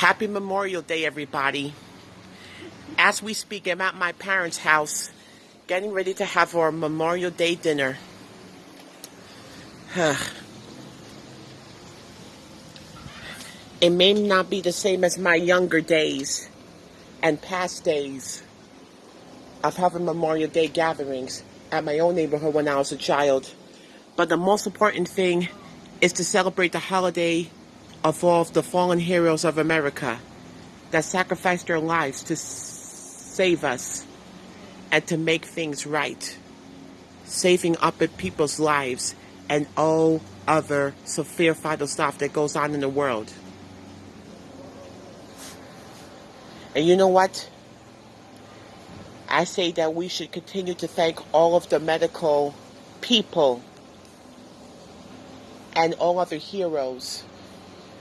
Happy Memorial Day, everybody. As we speak, I'm at my parents' house getting ready to have our Memorial Day dinner. it may not be the same as my younger days and past days of having Memorial Day gatherings at my own neighborhood when I was a child. But the most important thing is to celebrate the holiday of all of the fallen heroes of America that sacrificed their lives to save us and to make things right. Saving up at people's lives and all other severe vital stuff that goes on in the world. And you know what? I say that we should continue to thank all of the medical people and all other heroes